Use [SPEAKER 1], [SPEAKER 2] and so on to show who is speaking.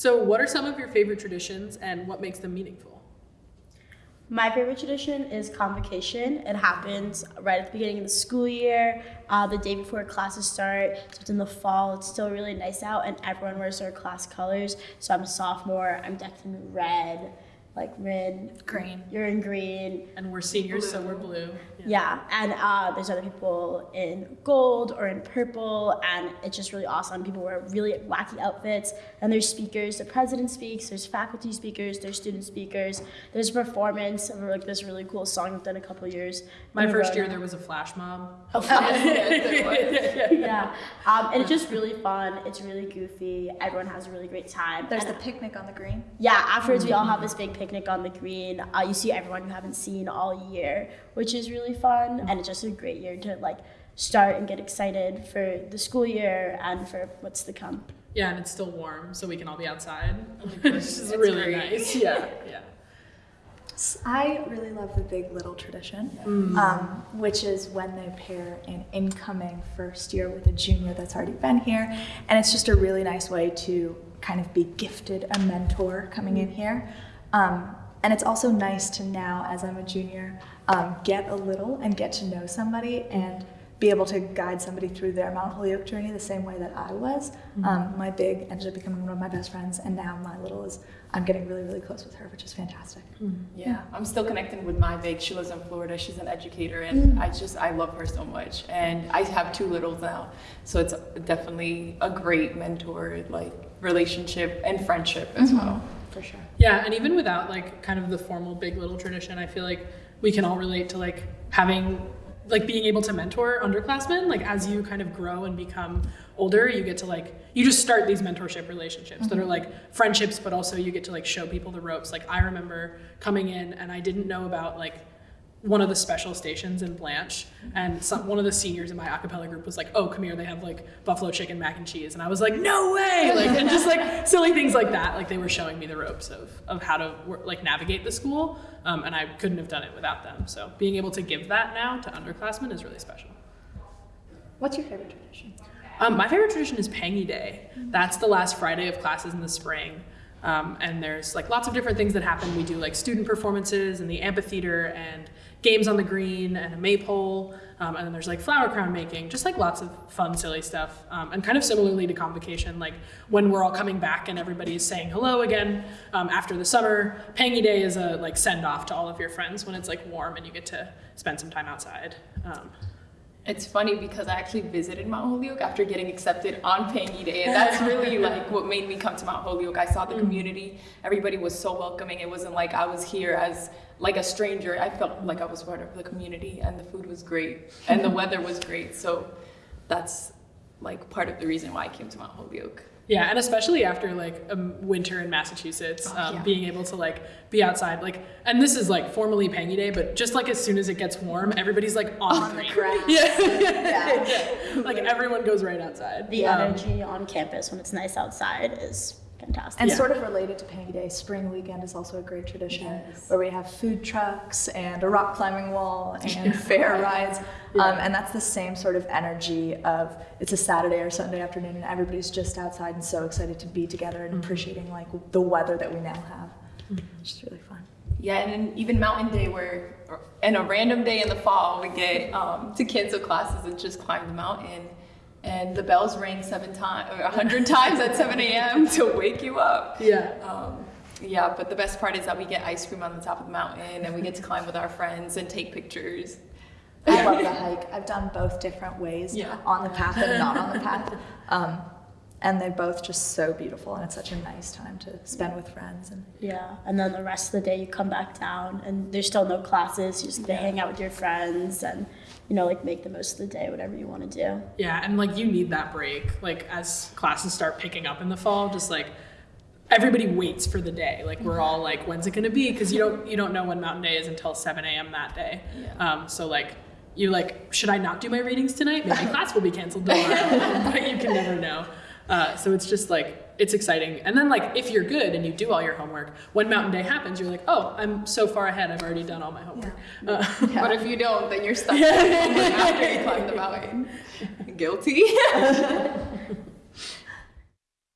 [SPEAKER 1] So, what are some of your favorite traditions and what makes them meaningful?
[SPEAKER 2] My favorite tradition is convocation. It happens right at the beginning of the school year, uh, the day before classes start. So it's in the fall. It's still really nice out, and everyone wears their class colors. So I'm a sophomore. I'm decked in red like red,
[SPEAKER 3] green.
[SPEAKER 2] You're in green.
[SPEAKER 1] And we're seniors, blue. so we're blue.
[SPEAKER 2] Yeah, yeah. and uh, there's other people in gold or in purple, and it's just really awesome. People wear really wacky outfits, and there's speakers. The president speaks. There's faculty speakers. There's student speakers. There's a performance of like this really cool song I've done a couple years.
[SPEAKER 1] My first year, there was a flash mob.
[SPEAKER 2] Oh, yes, yeah, um, and it's just really fun. It's really goofy. Everyone has a really great time.
[SPEAKER 3] There's
[SPEAKER 2] and,
[SPEAKER 3] the picnic on the green.
[SPEAKER 2] Yeah, afterwards mm-hmm. we all have this big picnic on the green. Uh, you see everyone you haven't seen all year, which is really fun, and it's just a great year to like start and get excited for the school year and for what's to come.
[SPEAKER 1] Yeah, and it's still warm, so we can all be outside, which is really great. nice. Yeah, yeah.
[SPEAKER 3] I really love the Big Little tradition, mm. um, which is when they pair an incoming first year with a junior that's already been here. And it's just a really nice way to kind of be gifted a mentor coming in here. Um, and it's also nice to now, as I'm a junior, um, get a little and get to know somebody and be able to guide somebody through their Mount Holyoke journey the same way that I was. Mm-hmm. Um, my big ended up becoming one of my best friends, and now my little is I'm getting really, really close with her, which is fantastic.
[SPEAKER 4] Mm-hmm. Yeah, I'm still connecting with my big. She lives in Florida. She's an educator, and mm-hmm. I just I love her so much. And I have two littles now, so it's definitely a great mentor like relationship and friendship as mm-hmm. well for sure.
[SPEAKER 1] Yeah, and even without like kind of the formal big little tradition, I feel like we can all relate to like having like being able to mentor underclassmen like as you kind of grow and become older you get to like you just start these mentorship relationships mm-hmm. that are mm-hmm. like friendships but also you get to like show people the ropes like i remember coming in and i didn't know about like one of the special stations in Blanche, and some, one of the seniors in my acapella group was like, "Oh, come here, they have like buffalo chicken mac and cheese," and I was like, "No way!" Like, and just like silly things like that. Like they were showing me the ropes of of how to like navigate the school, um, and I couldn't have done it without them. So being able to give that now to underclassmen is really special.
[SPEAKER 3] What's your favorite tradition?
[SPEAKER 1] Um, my favorite tradition is Pangy Day. That's the last Friday of classes in the spring. Um, and there's like lots of different things that happen. We do like student performances in the amphitheater and games on the green and a maypole. Um, and then there's like flower crown making, just like lots of fun, silly stuff. Um, and kind of similarly to convocation, like when we're all coming back and everybody is saying hello again um, after the summer, Pangy Day is a like send off to all of your friends when it's like warm and you get to spend some time outside. Um,
[SPEAKER 4] it's funny because I actually visited Mount Holyoke after getting accepted on Pangy Day, and that's really like what made me come to Mount Holyoke. I saw the mm. community; everybody was so welcoming. It wasn't like I was here as like a stranger. I felt like I was part of the community, and the food was great, and the weather was great. So that's like part of the reason why I came to Mount Holyoke.
[SPEAKER 1] Yeah, and especially after like a winter in Massachusetts, oh, um, yeah. being able to like be outside, like, and this is like formally Pangy Day, but just like as soon as it gets warm, everybody's like on,
[SPEAKER 3] on the grass.
[SPEAKER 1] Yeah. yeah. yeah. like everyone goes right outside.
[SPEAKER 2] The um, energy on campus when it's nice outside is fantastic.
[SPEAKER 3] And yeah. sort of related to Pangy Day, Spring Weekend is also a great tradition yes. where we have food trucks and a rock climbing wall and fair rides. Yeah. Um, and that's the same sort of energy of it's a Saturday or Sunday afternoon and everybody's just outside and so excited to be together and mm-hmm. appreciating like the weather that we now have. Mm-hmm. Which is really fun.
[SPEAKER 4] Yeah, and even Mountain Day, where in a random day in the fall, we get um, to cancel classes and just climb the mountain and the bells ring seven times or a hundred times at 7 a.m. to wake you up.
[SPEAKER 1] Yeah.
[SPEAKER 4] Um, yeah, but the best part is that we get ice cream on the top of the mountain and we get to climb with our friends and take pictures.
[SPEAKER 3] I love the hike. I've done both different ways yeah. on the path and not on the path. Um, and they're both just so beautiful and it's such a nice time to spend with friends and
[SPEAKER 2] yeah and then the rest of the day you come back down and there's still no classes you just get to hang out with your friends and you know, like make the most of the day, whatever you want to do.
[SPEAKER 1] Yeah, and like you need that break. Like as classes start picking up in the fall, just like everybody waits for the day. Like we're all like, when's it gonna be? Because you don't you don't know when Mountain Day is until 7 a.m. that day. Yeah. Um, so like you like, should I not do my readings tonight? Maybe class will be canceled tomorrow, but you can never know. Uh, so it's just like it's exciting. And then like if you're good and you do all your homework, when Mountain Day happens, you're like, oh, I'm so far ahead. I've already done all my homework.
[SPEAKER 4] Yeah. Uh, yeah. But if you don't, then you're stuck after you climb the mountain. Guilty.